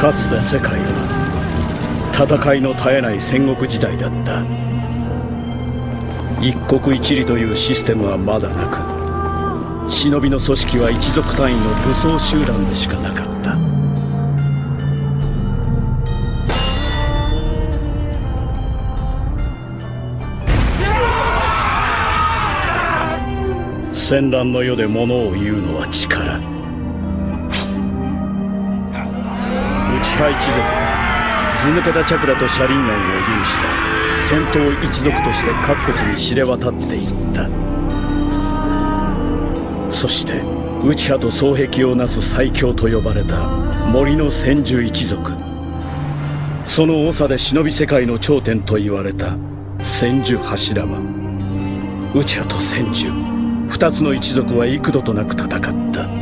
かつて世界は戦いの絶えない戦国時代だった。一国一里というシステムはまだなく忍びの組織は一族単位の武装集団でしかなかった。戦乱の世で物を言うのは力。内派一族。は図抜けたチャクラと車輪眼を有した。戦闘一族として各国に知れ渡っていった。そして内派と双璧をなす最強と呼ばれた森の千住一族。その長で忍び世界の頂点と言われた千住柱間。内派と千住。二つの一族は幾度となく戦った。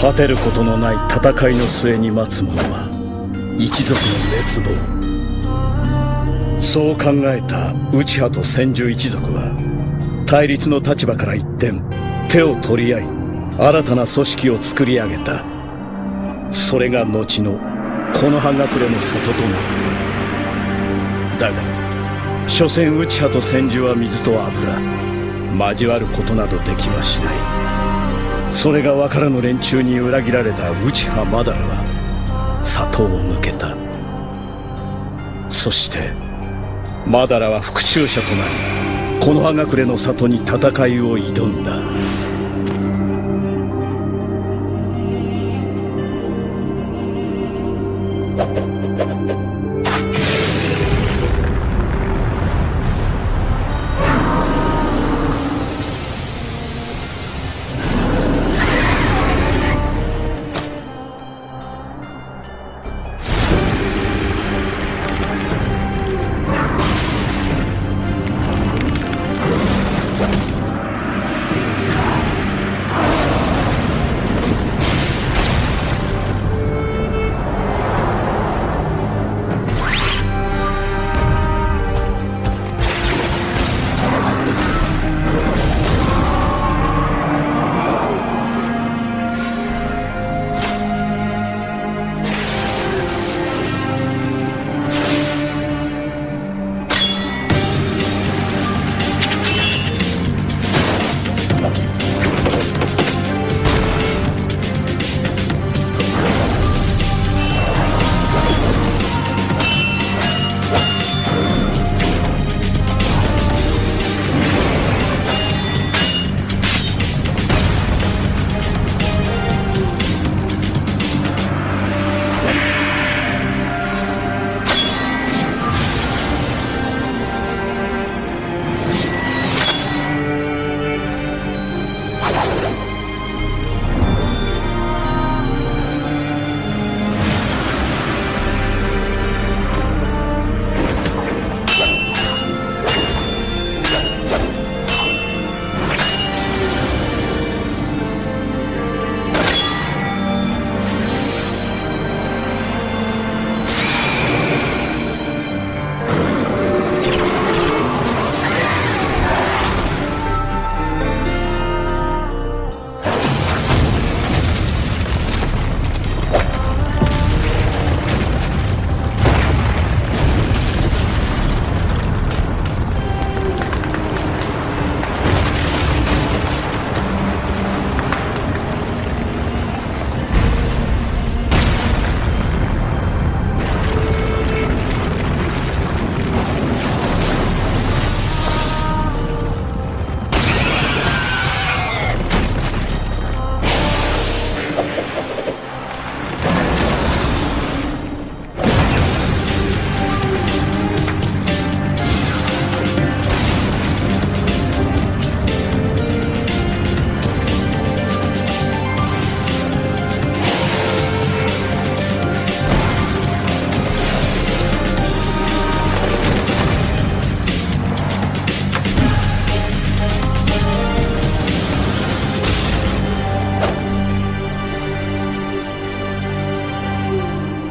果てることのない戦いの末に待つ者は一族の滅亡。そう考えた内派と千住一族は対立の立場から一転手を取り合い新たな組織を作り上げた。それが後のこの葉隠れの里となっただが所詮内派と千住は水と油。交わることなどできはしない。それが分からぬ連中に裏切られた内葉マダラは里を抜けた。そしてマダラは復讐者となりこの葉隠れの里に戦いを挑んだ。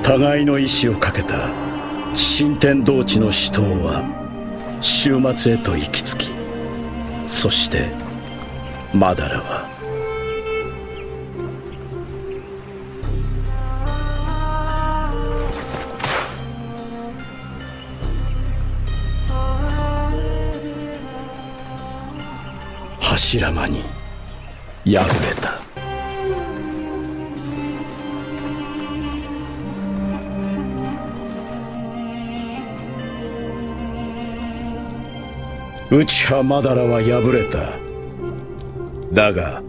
互いの意志をかけた新天道地の死闘は終末へと行き着きそしてマダラは柱間に敗れた。内派マダラは敗れた。だが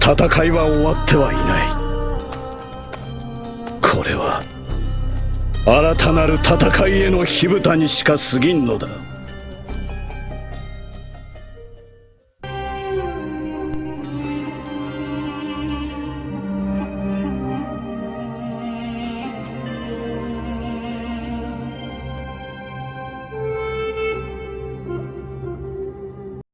戦いは終わってはいない。これは新たなる戦いへの火蓋にしか過ぎんのだ。